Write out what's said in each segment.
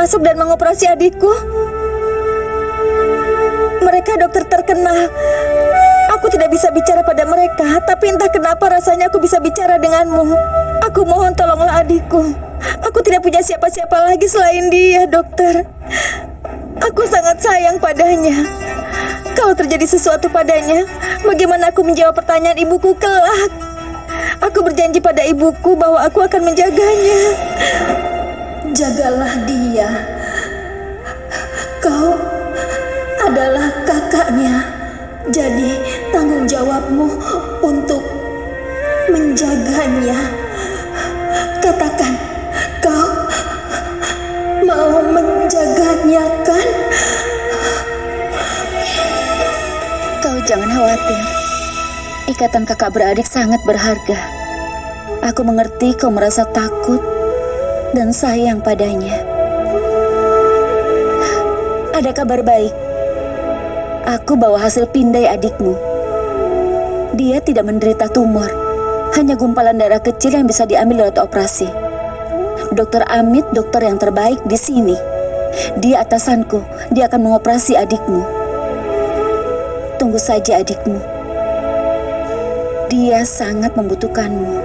masuk dan mengoperasi adikku. Mereka dokter terkenal. Aku tidak bisa bicara pada mereka, tapi entah kenapa rasanya aku bisa bicara denganmu. Aku mohon tolonglah adikku. Aku tidak punya siapa-siapa lagi selain dia, dokter. Aku sangat sayang padanya. Kalau terjadi sesuatu padanya, bagaimana aku menjawab pertanyaan ibuku kelak? Aku berjanji pada ibuku bahwa aku akan menjaganya. Jagalah dia. Kau adalah kakaknya. Jadi tanggung jawabmu untuk menjaganya. Katakan, kau mau menjaganya kan? Kau jangan khawatir. Ikatan kakak beradik sangat berharga. Aku mengerti kau merasa takut dan sayang padanya. Ada kabar baik. Aku bawa hasil pindai adikmu. Dia tidak menderita tumor, hanya gumpalan darah kecil yang bisa diambil lewat operasi. Dokter Amit dokter yang terbaik di sini. Dia atasanku, dia akan mengoperasi adikmu. Tunggu saja adikmu. Dia sangat membutuhkanmu.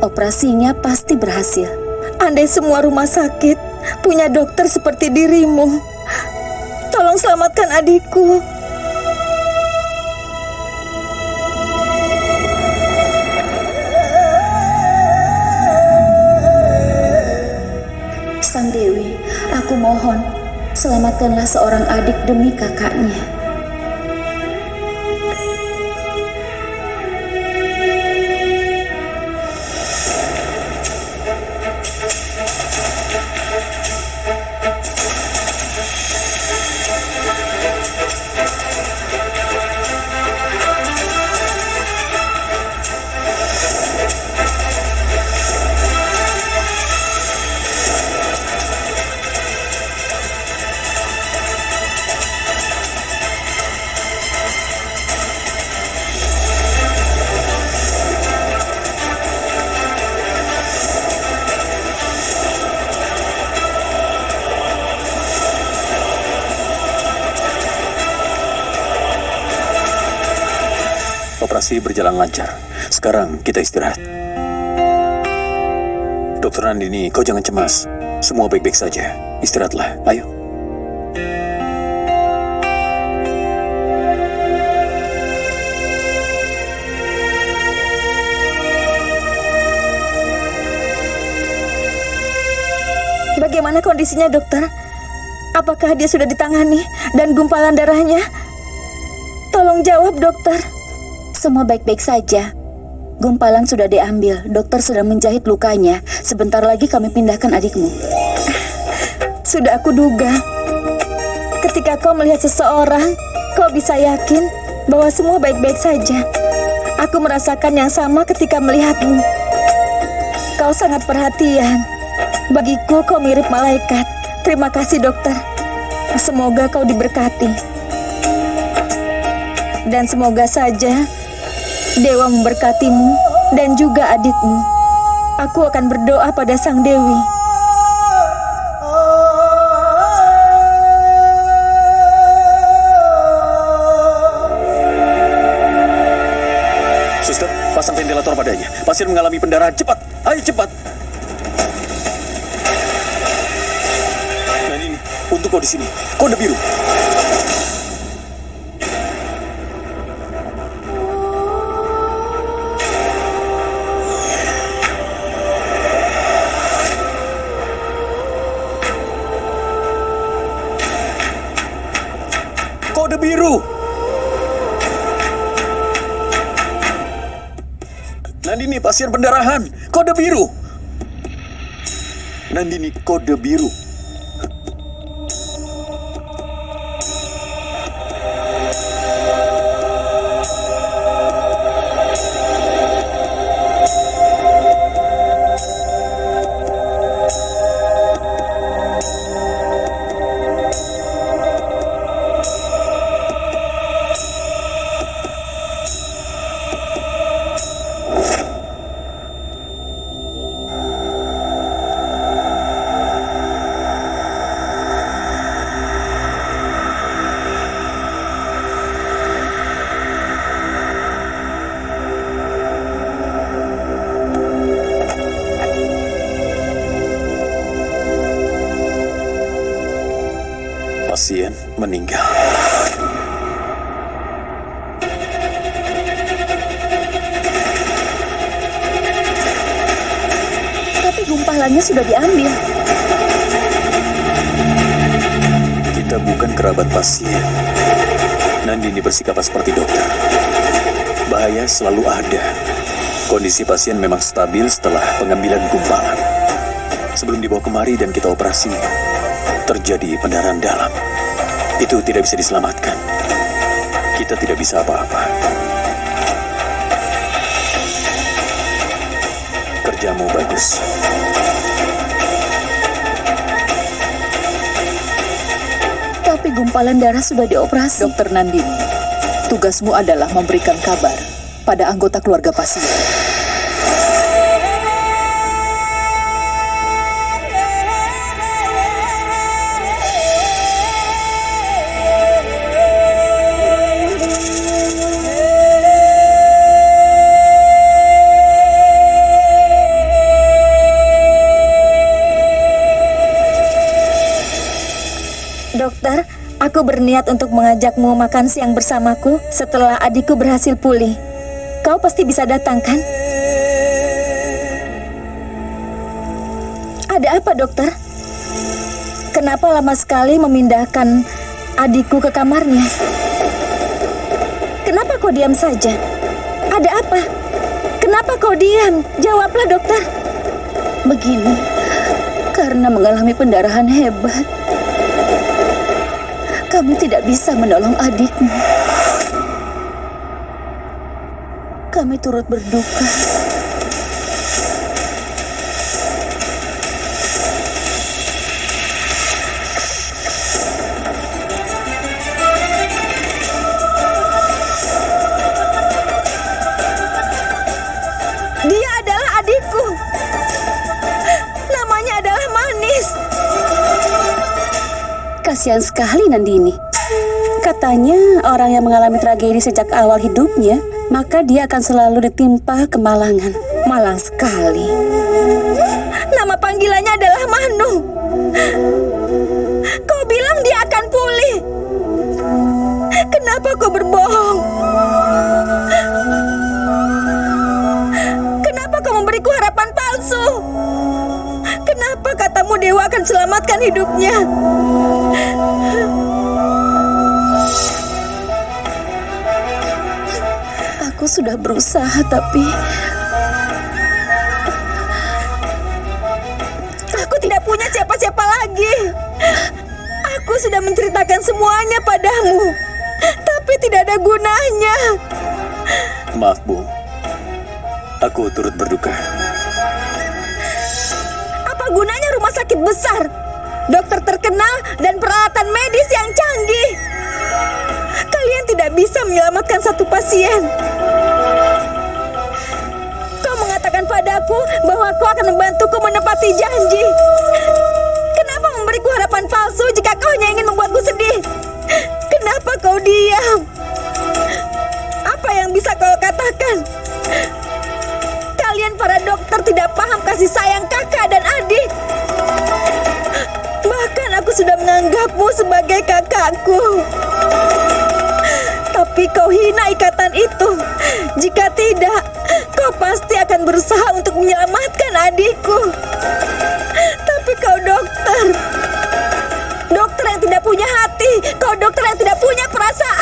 Operasinya pasti berhasil. Andai semua rumah sakit punya dokter seperti dirimu, tolong selamatkan adikku. Sang Dewi, aku mohon, selamatkanlah seorang adik demi kakaknya. Operasi berjalan lancar. Sekarang kita istirahat. Dokter Nandini, kau jangan cemas. Semua baik-baik saja. Istirahatlah. Ayo. Bagaimana kondisinya, dokter? Apakah dia sudah ditangani dan gumpalan darahnya? Tolong jawab, dokter. Semua baik-baik saja. Gumpalan sudah diambil, dokter sedang menjahit lukanya. Sebentar lagi kami pindahkan adikmu. Sudah aku duga. Ketika kau melihat seseorang, kau bisa yakin bahwa semua baik-baik saja. Aku merasakan yang sama ketika melihatmu. Kau sangat perhatian. Bagiku kau mirip malaikat. Terima kasih dokter. Semoga kau diberkati. Dan semoga saja Dewa memberkatimu dan juga adikmu. Aku akan berdoa pada Sang Dewi. Suster, pasang ventilator padanya. Pasien mengalami pendarahan. Cepat. Ayo cepat. Nah ini, untuk kau di sini. Kode biru. Pasien pendarahan. Kode biru. Nandini kode biru. Meninggal. Tapi gumpalannya sudah diambil. Kita bukan kerabat pasien. Nandini bersikap seperti dokter. Bahaya selalu ada. Kondisi pasien memang stabil setelah pengambilan gumpalan. Sebelum dibawa kemari dan kita operasi, terjadi pendarahan dalam. Itu tidak bisa diselamatkan. Kita tidak bisa apa-apa. Kerjamu bagus. Tapi gumpalan darah sudah dioperasi. Dokter Nandini, tugasmu adalah memberikan kabar pada anggota keluarga pasien. Berniat untuk mengajakmu makan siang bersamaku setelah adikku berhasil pulih. Kau pasti bisa datang, kan? Ada apa, dokter? Kenapa lama sekali memindahkan adikku ke kamarnya? Kenapa kau diam saja? Ada apa? Kenapa kau diam? Jawablah, dokter. Begini, karena mengalami pendarahan hebat, kami tidak bisa menolong adikmu. Kami turut berduka. Kasihan sekali Nandini. Katanya orang yang mengalami tragedi sejak awal hidupnya, maka dia akan selalu ditimpa kemalangan. Malang sekali. Nama panggilannya adalah Manu. Dewa akan selamatkan hidupnya? Aku sudah berusaha tapi Aku tidak punya siapa-siapa lagi. Aku sudah menceritakan semuanya padamu, tapi tidak ada gunanya. Maaf, Bu. Aku turut berduka. Gunanya rumah sakit besar, dokter terkenal, dan peralatan medis yang canggih? Kalian tidak bisa menyelamatkan satu pasien. Kau mengatakan padaku bahwa kau akan membantuku menepati janji. Kenapa memberiku harapan palsu jika kau hanya ingin membuatku sedih? Kenapa kau diam? Apa yang bisa kau katakan? Para dokter tidak paham kasih sayang kakak dan adik. Bahkan aku sudah menganggapmu sebagai kakakku. Tapi kau hina ikatan itu. Jika tidak, kau pasti akan berusaha untuk menyelamatkan adikku. Tapi kau dokter. Dokter yang tidak punya hati. Kau dokter yang tidak punya perasaan.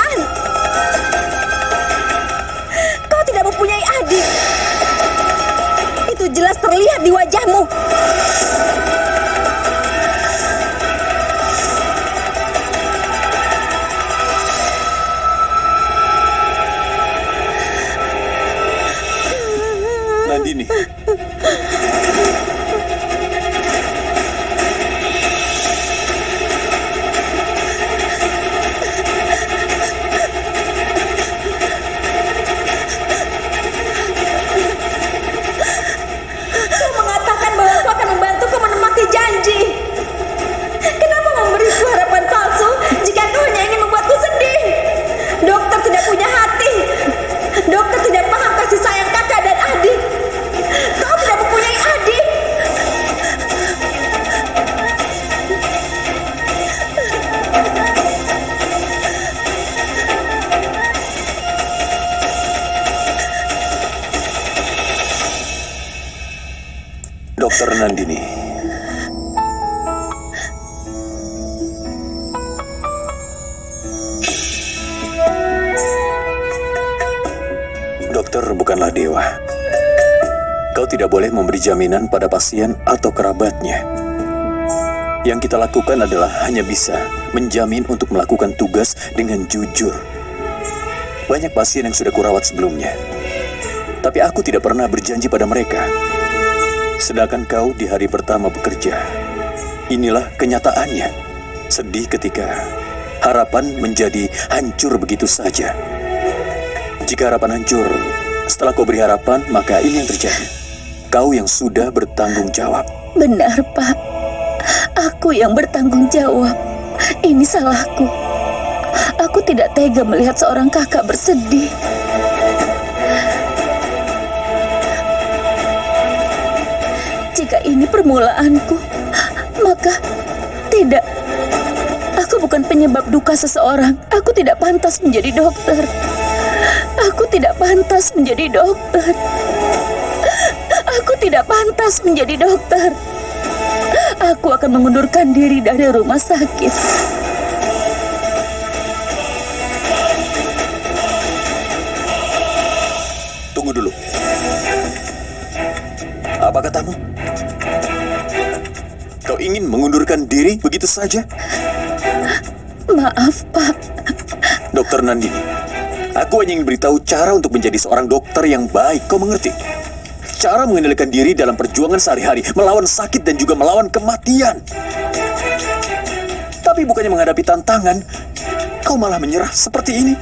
Dokter bukanlah dewa. Kau tidak boleh memberi jaminan pada pasien atau kerabatnya. Yang kita lakukan adalah hanya bisa menjamin untuk melakukan tugas dengan jujur. Banyak pasien yang sudah kurawat sebelumnya. Tapi aku tidak pernah berjanji pada mereka. Sedangkan kau di hari pertama bekerja. Inilah kenyataannya. Sedih ketika harapan menjadi hancur begitu saja. Jika harapan hancur, setelah kau beri harapan, maka ini yang terjadi. Kau yang sudah bertanggung jawab. Benar, Pak. Aku yang bertanggung jawab. Ini salahku. Aku tidak tega melihat seorang kakak bersedih. Jika ini permulaanku, maka tidak. Aku bukan penyebab duka seseorang. Aku tidak pantas menjadi dokter. Aku tidak pantas menjadi dokter. Aku tidak pantas menjadi dokter. Aku akan mengundurkan diri dari rumah sakit. Tunggu dulu. Apa katamu? Kau ingin mengundurkan diri begitu saja? Maaf, Pak. Dokter Nandini, aku hanya ingin beritahu cara untuk menjadi seorang dokter yang baik. Kau mengerti? Cara mengendalikan diri dalam perjuangan sehari-hari, melawan sakit dan juga melawan kematian. Tapi bukannya menghadapi tantangan, kau malah menyerah seperti ini.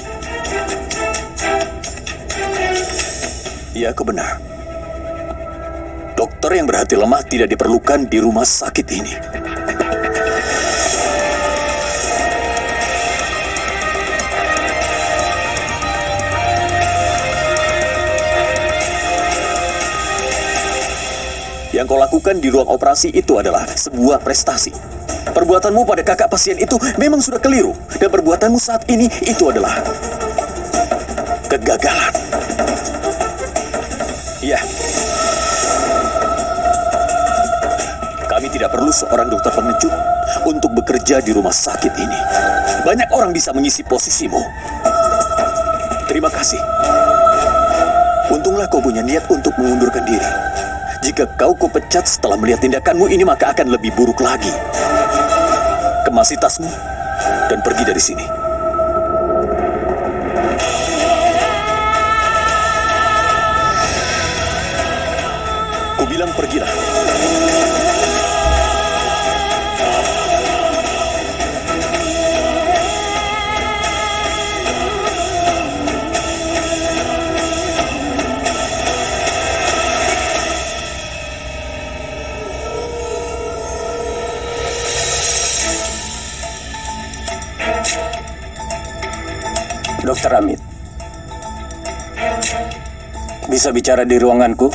Ya, kau benar. Dokter yang berhati lemah tidak diperlukan di rumah sakit ini. Yang kau lakukan di ruang operasi itu adalah sebuah prestasi. Perbuatanmu pada kakak pasien itu memang sudah keliru. Dan perbuatanmu saat ini itu adalah kegagalan. Iya. Kami tidak perlu seorang dokter pengecut untuk bekerja di rumah sakit ini. Banyak orang bisa mengisi posisimu. Terima kasih. Untunglah kau punya niat untuk mengundurkan diri. Jika kau kupecat setelah melihat tindakanmu ini, maka akan lebih buruk lagi. Kemasi tasmu dan pergi dari sini. Kubilang pergilah. Dokter Amit. Bisa bicara di ruanganku?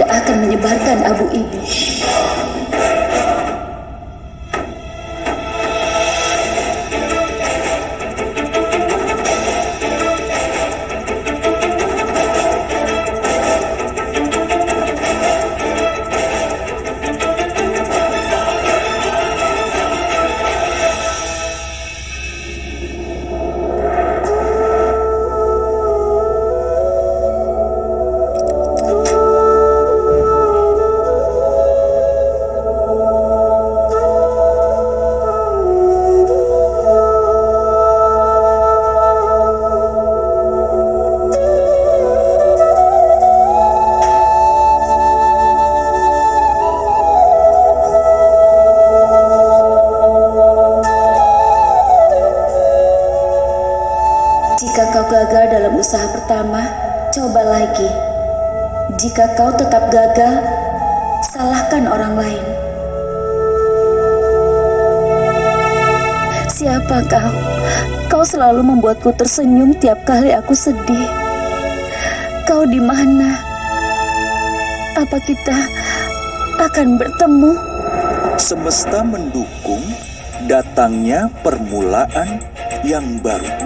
Tidak akan menyebarkan abu ini. Pertama, coba lagi. Jika kau tetap gagal, salahkan orang lain. Siapa kau? Kau selalu membuatku tersenyum tiap kali aku sedih. Kau di mana? Apa kita akan bertemu? Semesta mendukung datangnya permulaan yang baru.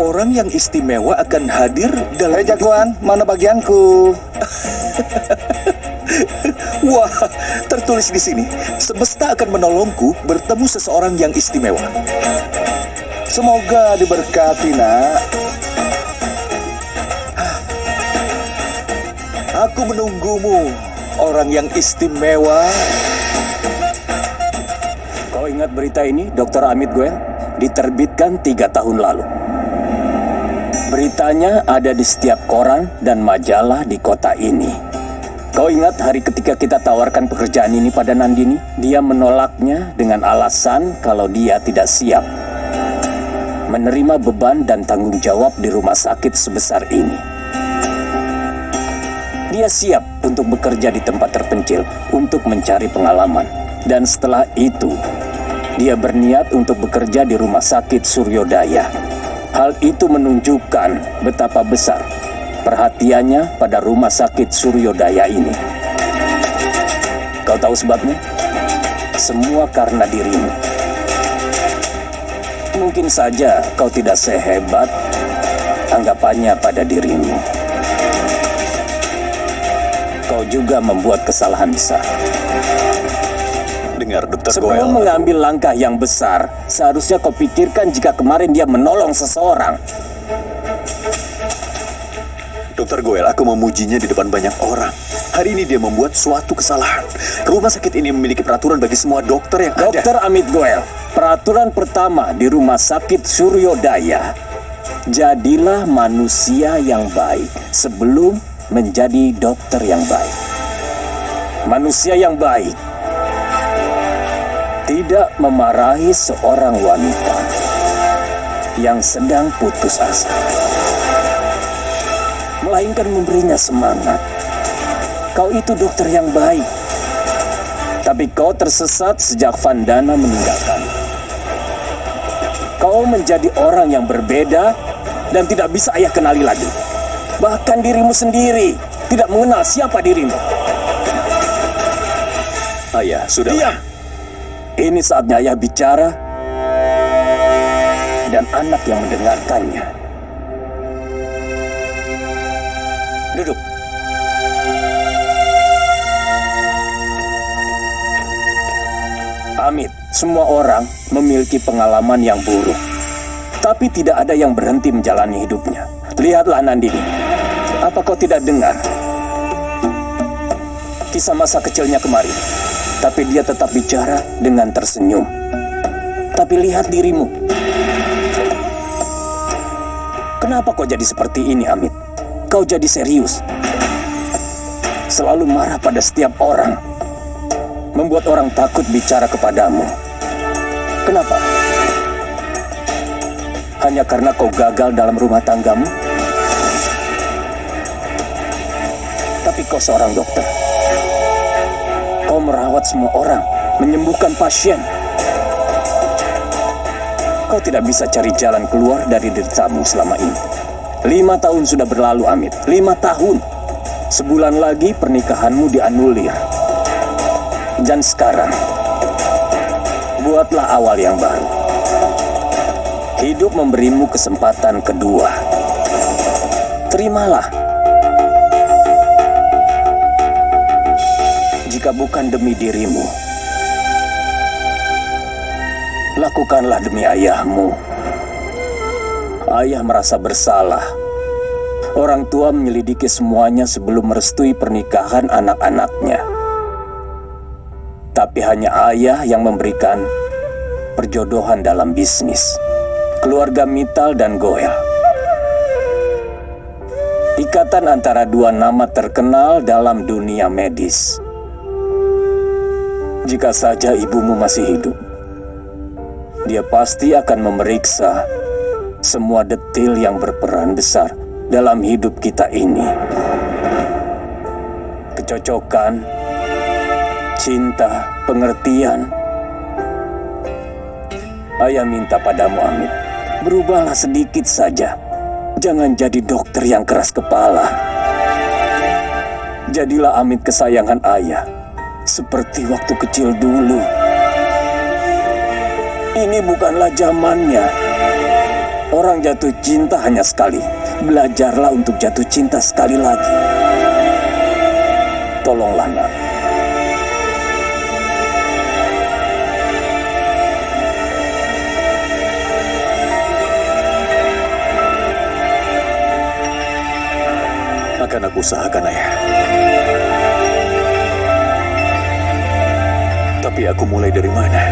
Orang yang istimewa akan hadir dalam Hei jagoan, mana bagianku? Wah, tertulis di sini, semesta akan menolongku bertemu seseorang yang istimewa. Semoga diberkati, nak. Aku menunggumu, orang yang istimewa. Kau ingat berita ini, Dr. Amit Gwen? Diterbitkan tiga tahun lalu. Beritanya ada di setiap koran dan majalah di kota ini. Kau ingat hari ketika kita tawarkan pekerjaan ini pada Nandini? Dia menolaknya dengan alasan kalau dia tidak siap menerima beban dan tanggung jawab di rumah sakit sebesar ini. Dia siap untuk bekerja di tempat terpencil untuk mencari pengalaman. Dan setelah itu, dia berniat untuk bekerja di rumah sakit Suryodaya. Hal itu menunjukkan betapa besar perhatiannya pada rumah sakit Suryodaya ini. Kau tahu sebabnya? Semua karena dirimu. Mungkin saja kau tidak sehebat anggapannya pada dirimu. Kau juga membuat kesalahan besar. Dengar, Dokter Sebelum Goel. mengambil langkah yang besar, seharusnya kau pikirkan jika kemarin dia menolong seseorang. Dokter Goel, aku memujinya di depan banyak orang. Hari ini dia membuat suatu kesalahan. Rumah sakit ini memiliki peraturan bagi semua dokter yang ada. Dokter Amit Goel, peraturan pertama di Rumah Sakit Suryodaya, jadilah manusia yang baik sebelum menjadi dokter yang baik. Manusia yang baik tidak memarahi seorang wanita yang sedang putus asa, melainkan memberinya semangat. Kau itu dokter yang baik, tapi kau tersesat sejak Vandana meninggalkan. Kau menjadi orang yang berbeda dan tidak bisa ayah kenali lagi. Bahkan dirimu sendiri tidak mengenal siapa dirimu. Ayah, sudah. Diam! Ini saatnya ayah bicara dan anak yang mendengarkannya. Duduk. Amit, semua orang memiliki pengalaman yang buruk. Tapi tidak ada yang berhenti menjalani hidupnya. Lihatlah Nandini. Apa kau tidak dengar? Kisah masa kecilnya kemarin. Tapi dia tetap bicara dengan tersenyum. Tapi lihat dirimu. Kenapa kau jadi seperti ini, Amit? Kau jadi serius. Selalu marah pada setiap orang. Membuat orang takut bicara kepadamu. Kenapa? Hanya karena kau gagal dalam rumah tanggamu? Tapi kau seorang dokter. Merawat semua orang, menyembuhkan pasien. Kau tidak bisa cari jalan keluar dari deritamu selama ini. Lima tahun sudah berlalu, Amit. Lima tahun. Sebulan lagi pernikahanmu dianulir. Dan sekarang, buatlah awal yang baru. Hidup memberimu kesempatan kedua. Terimalah. Jika bukan demi dirimu, lakukanlah demi ayahmu. Ayah merasa bersalah. Orang tua menyelidiki semuanya sebelum merestui pernikahan anak-anaknya. Tapi hanya ayah yang memberikan perjodohan dalam bisnis. Keluarga Mital dan Goel. Ikatan antara dua nama terkenal dalam dunia medis. Jika saja ibumu masih hidup, dia pasti akan memeriksa semua detil yang berperan besar dalam hidup kita ini. kecocokan, cinta, pengertian. Ayah minta padamu, Amit, berubahlah sedikit saja. Jangan jadi dokter yang keras kepala. Jadilah Amit kesayangan ayah, seperti waktu kecil dulu. Ini bukanlah zamannya. Orang jatuh cinta hanya sekali. Belajarlah untuk jatuh cinta sekali lagi. Tolonglah, nak. Akan aku usahakan, ayah. Tapi aku mulai dari mana?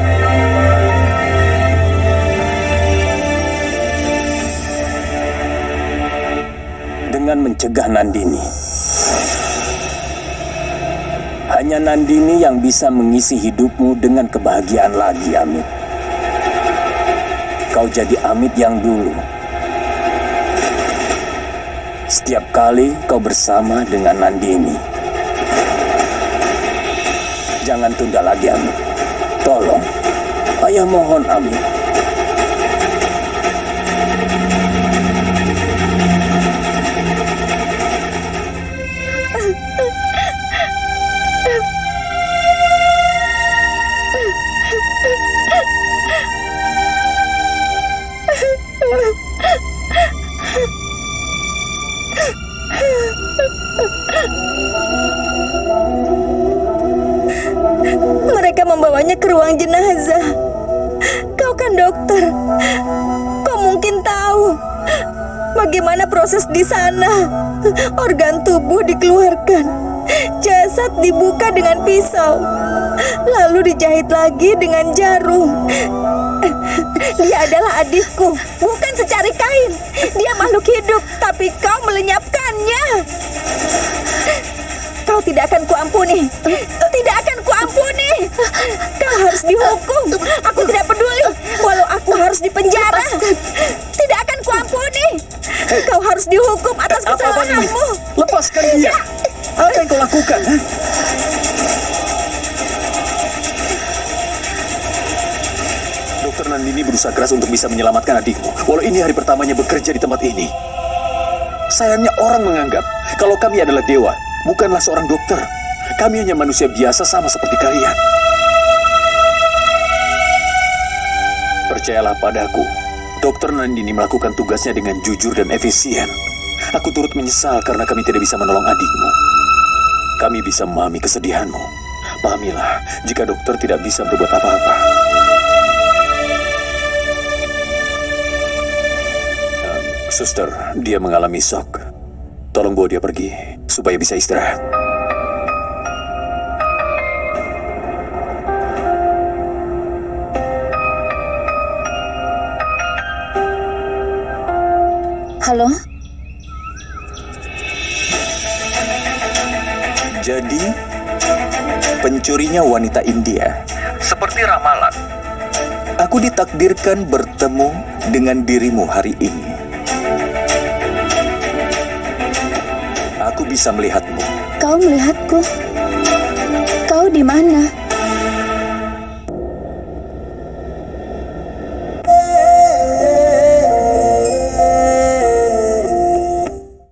dengan mencegah Nandini. Hanya Nandini yang bisa mengisi hidupmu dengan kebahagiaan lagi, Amit. Kau jadi Amit yang dulu. Setiap kali kau bersama dengan Nandini. Jangan tunda lagi, Amit. Tolong. Ayah mohon, Amit. Ke ruang jenazah. Kau kan dokter. Kau mungkin tahu bagaimana proses di sana. Organ tubuh dikeluarkan. Jasad dibuka dengan pisau. Lalu dijahit lagi dengan jarum. Dia adalah adikku, bukan secari kain. Dia makhluk hidup, tapi kau melenyapkannya. Kau tidak akan kuampuni. Tidak akan kuampuni. Kau harus dihukum. Aku tidak peduli. Walau aku harus dipenjara. Tidak akan kuampuni. Kau harus dihukum atas kesalahanmu. Lepaskan dia. Apa yang kau lakukan? ha? Dokter Nandini berusaha keras untuk bisa menyelamatkan adikmu. Walau ini hari pertamanya bekerja di tempat ini. Sayangnya orang menganggap kalau kami adalah dewa, bukanlah seorang dokter. Kami hanya manusia biasa sama seperti kalian. Percayalah padaku, Dokter Nandini melakukan tugasnya dengan jujur dan efisien. Aku turut menyesal karena kami tidak bisa menolong adikmu. Kami bisa memahami kesedihanmu. Pahamilah, jika dokter tidak bisa berbuat apa-apa. Suster, dia mengalami shock. Tolong bawa dia pergi, supaya bisa istirahat. Halo? Jadi, pencurinya wanita India. Seperti ramalan. Aku ditakdirkan bertemu dengan dirimu hari ini. Aku bisa melihatmu. Kau melihatku? Kau di mana?